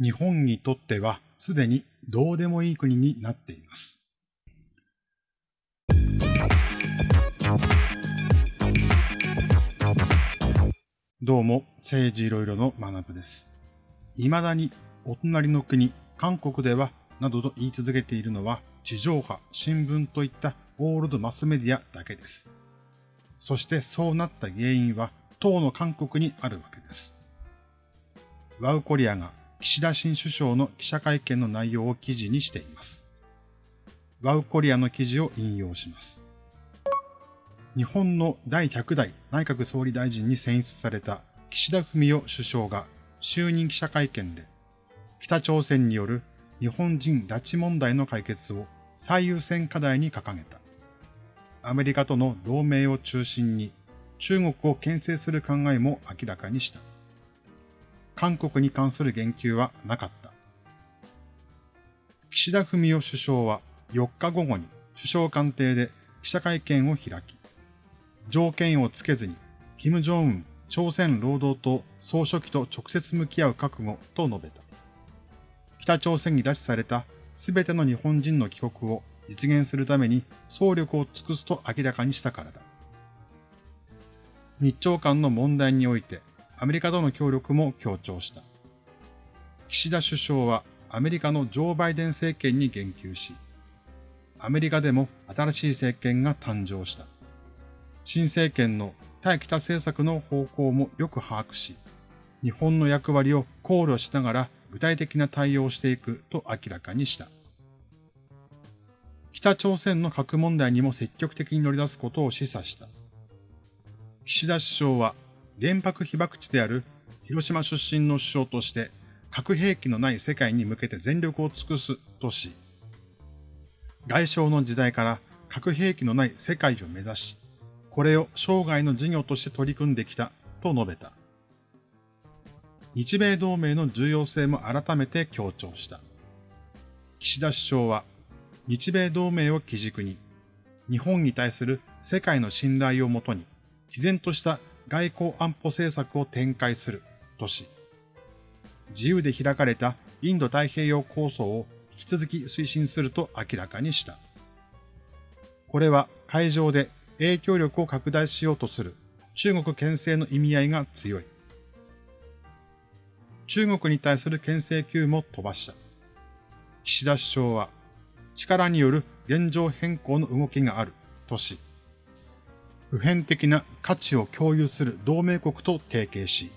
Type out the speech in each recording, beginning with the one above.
日本にとってはすでにどうでもいい国になっています。どうも、政治いろいろの学部です。未だにお隣の国、韓国では、などと言い続けているのは、地上波、新聞といったオールドマスメディアだけです。そしてそうなった原因は、当の韓国にあるわけです。ワウコリアが岸田新首相の記者会見の内容を記事にしています。ワウコリアの記事を引用します。日本の第100代内閣総理大臣に選出された岸田文雄首相が就任記者会見で、北朝鮮による日本人拉致問題の解決を最優先課題に掲げた。アメリカとの同盟を中心に中国を牽制する考えも明らかにした。韓国に関する言及はなかった。岸田文雄首相は4日午後に首相官邸で記者会見を開き、条件をつけずに、金正恩朝鮮労働党総書記と直接向き合う覚悟と述べた。北朝鮮に拉致されたすべての日本人の帰国を実現するために総力を尽くすと明らかにしたからだ。日朝間の問題においてアメリカとの協力も強調した。岸田首相はアメリカのジョー・バイデン政権に言及し、アメリカでも新しい政権が誕生した。新政権の対北政策の方向もよく把握し、日本の役割を考慮しながら具体的な対応をしていくと明らかにした。北朝鮮の核問題にも積極的に乗り出すことを示唆した。岸田首相は原爆被爆地である広島出身の首相として核兵器のない世界に向けて全力を尽くすとし、外相の時代から核兵器のない世界を目指し、これを生涯の事業として取り組んできたと述べた。日米同盟の重要性も改めて強調した。岸田首相は、日米同盟を基軸に、日本に対する世界の信頼をもとに、毅然とした外交安保政策を展開するとし、自由で開かれたインド太平洋構想を引き続き推進すると明らかにした。これは海上で影響力を拡大しようとする中国牽制の意味合いが強い。中国に対する牽制球も飛ばした。岸田首相は力による現状変更の動きがあるとし、普遍的な価値を共有する同盟国と提携し、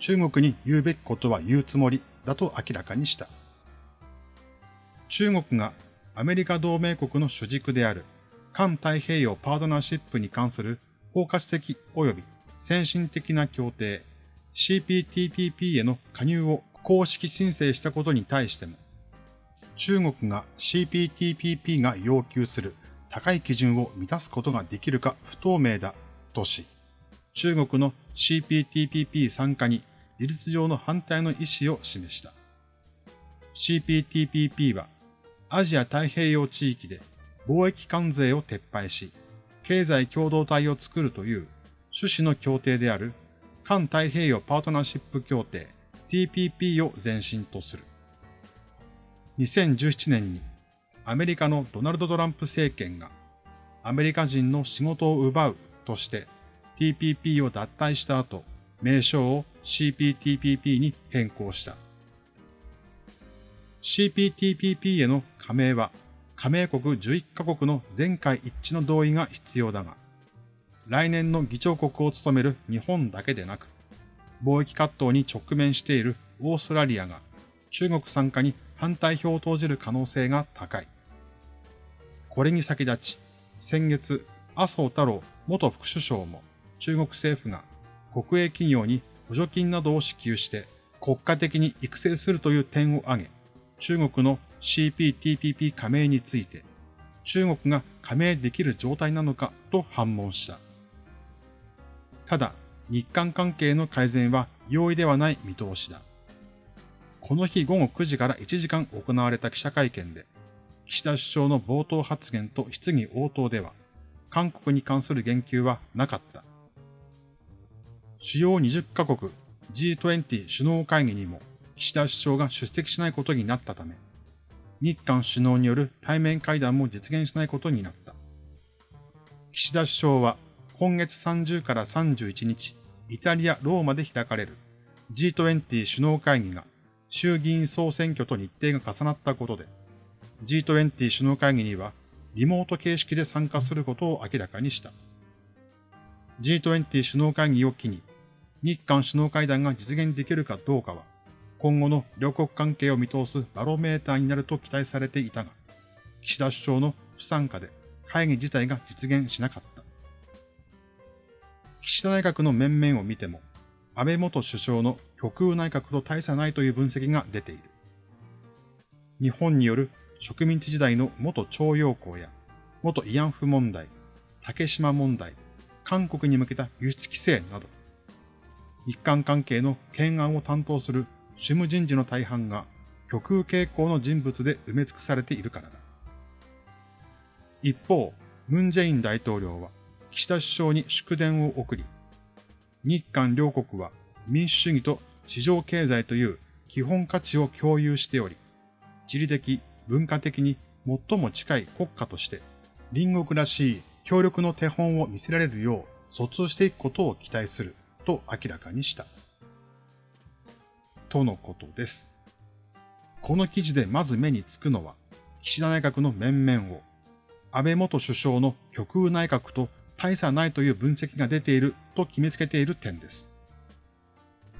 中国に言うべきことは言うつもりだと明らかにした。中国がアメリカ同盟国の主軸である環太平洋パートナーシップに関する包括的及び先進的な協定 CPTPP への加入を公式申請したことに対しても、中国が CPTPP が要求する高い基準を満たすことができるか不透明だとし、中国の CPTPP 参加に事実上の反対の意思を示した。CPTPP はアジア太平洋地域で貿易関税を撤廃し、経済共同体を作るという趣旨の協定である環太平洋パートナーシップ協定 TPP を前身とする。2017年にアメリカのドナルド・トランプ政権がアメリカ人の仕事を奪うとして TPP を脱退した後、名称を CPTPP に変更した。CPTPP への加盟は加盟国11カ国の全会一致の同意が必要だが、来年の議長国を務める日本だけでなく、貿易葛藤に直面しているオーストラリアが中国参加に反対票を投じる可能性が高い。これに先立ち、先月、麻生太郎元副首相も中国政府が国営企業に補助金などを支給して国家的に育成するという点を挙げ、中国の CPTPP 加盟について、中国が加盟できる状態なのかと反問した。ただ、日韓関係の改善は容易ではない見通しだ。この日午後9時から1時間行われた記者会見で、岸田首相の冒頭発言と質疑応答では、韓国に関する言及はなかった。主要20カ国 G20 首脳会議にも岸田首相が出席しないことになったため、日韓首脳による対面会談も実現しないことになった。岸田首相は今月30から31日、イタリア・ローマで開かれる G20 首脳会議が衆議院総選挙と日程が重なったことで、G20 首脳会議にはリモート形式で参加することを明らかにした。G20 首脳会議を機に、日韓首脳会談が実現できるかどうかは、今後の両国関係を見通すバロメーターになると期待されていたが、岸田首相の不参加で会議自体が実現しなかった。岸田内閣の面々を見ても、安倍元首相の極右内閣と大差ないという分析が出ている。日本による植民地時代の元徴用工や元慰安婦問題、竹島問題、韓国に向けた輸出規制など、日韓関係の懸案を担当する主務人事の大半が極右傾向の人物で埋め尽くされているからだ。一方、ムン・ジェイン大統領は岸田首相に祝電を送り、日韓両国は民主主義と市場経済という基本価値を共有しており、地理的、文化的に最も近い国家として隣国らしい協力の手本を見せられるよう疎通していくことを期待すると明らかにした。とのことです。この記事でまず目につくのは、岸田内閣の面々を、安倍元首相の極右内閣と大差ないという分析が出ていると決めつけている点です。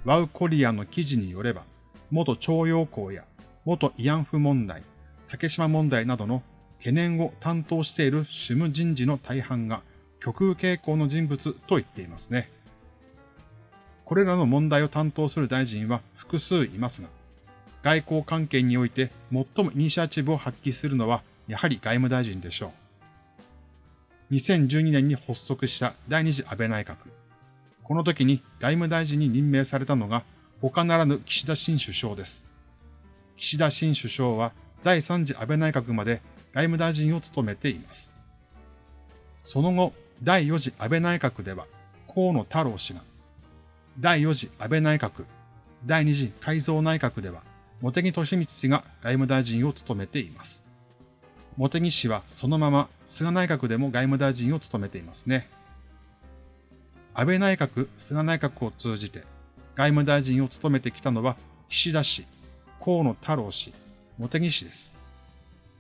ワウコリアの記事によれば、元徴用工や元慰安婦問題、竹島問題などの懸念を担当している主務人事の大半が極右傾向の人物と言っていますね。これらの問題を担当する大臣は複数いますが、外交関係において最もイニシアチブを発揮するのはやはり外務大臣でしょう。2012年に発足した第二次安倍内閣。この時に外務大臣に任命されたのが他ならぬ岸田新首相です。岸田新首相は第3次安倍内閣まで外務大臣を務めています。その後、第4次安倍内閣では河野太郎氏が、第4次安倍内閣、第2次改造内閣では茂木敏光氏が外務大臣を務めています。茂木氏はそのまま菅内閣でも外務大臣を務めていますね。安倍内閣、菅内閣を通じて外務大臣を務めてきたのは岸田氏、河野太郎氏、茂木氏です。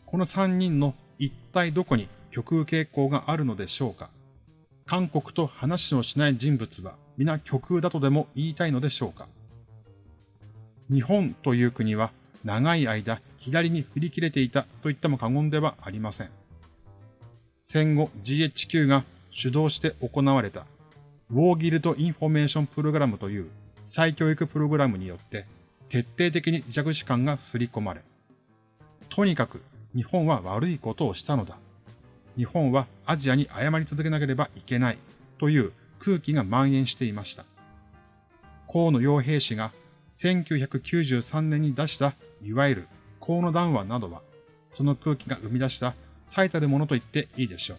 この3人の一体どこに極右傾向があるのでしょうか？韓国と話をしない人物は皆極右だとでも言いたいのでしょうか？日本という国は長い間左に振り切れていたと言っても過言ではありません。戦後 GHQ が主導して行われたウォーギルトインフォメーションプログラムという再教育プログラムによって徹底的に自虐史観が刷り込まれ、とにかく日本は悪いことをしたのだ。日本はアジアに謝り続けなければいけないという空気が蔓延していました。河野洋平氏が1993年に出したいわゆる河野談話などは、その空気が生み出した最たるものと言っていいでしょう。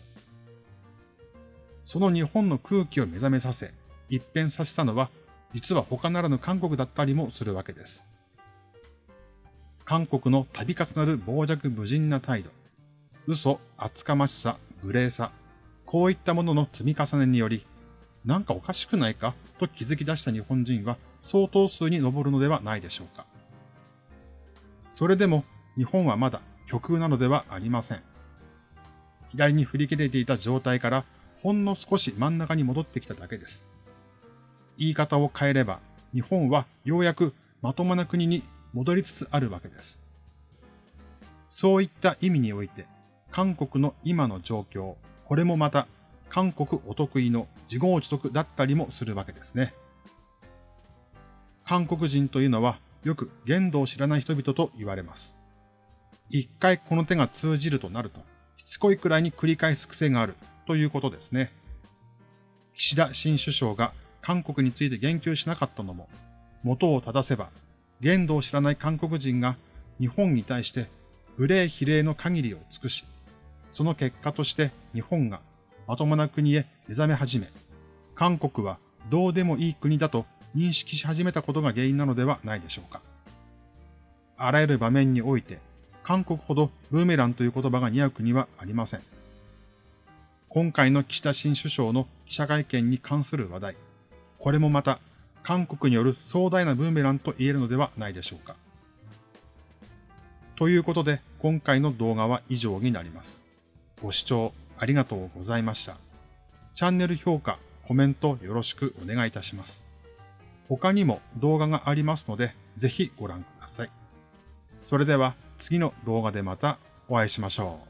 その日本の空気を目覚めさせ、一変させたのは、実は他ならぬ韓国だったりもするわけです。韓国の度重なる傍若無人な態度、嘘、厚かましさ、無礼さ、こういったものの積み重ねにより、なんかおかしくないか？と気づき出した日本人は相当数に上るのではないでしょうか。それでも日本はまだ極右なのではありません。左に振り切れていた状態からほんの少し真ん中に戻ってきただけです。言い方を変えれば日本はようやくまともな国に戻りつつあるわけです。そういった意味において、韓国の今の状況、これもまた韓国お得意の自業自得だったりもするわけですね。韓国人というのはよく言動を知らない人々と言われます。一回この手が通じるとなると、しつこいくらいに繰り返す癖があるということですね。岸田新首相が韓国について言及しなかったのも、元を正せば言動を知らない韓国人が日本に対して無礼比例の限りを尽くし、その結果として日本がまともな国へ目覚め始め、韓国はどうでもいい国だと認識し始めたことが原因なのではないでしょうか。あらゆる場面において、韓国ほどブーメランという言葉が似合う国はありません。今回の岸田新首相の記者会見に関する話題、これもまた韓国による壮大なブーメランと言えるのではないでしょうか。ということで、今回の動画は以上になります。ご視聴ありがとうございました。チャンネル評価、コメントよろしくお願いいたします。他にも動画がありますので、ぜひご覧ください。それでは次の動画でまたお会いしましょう。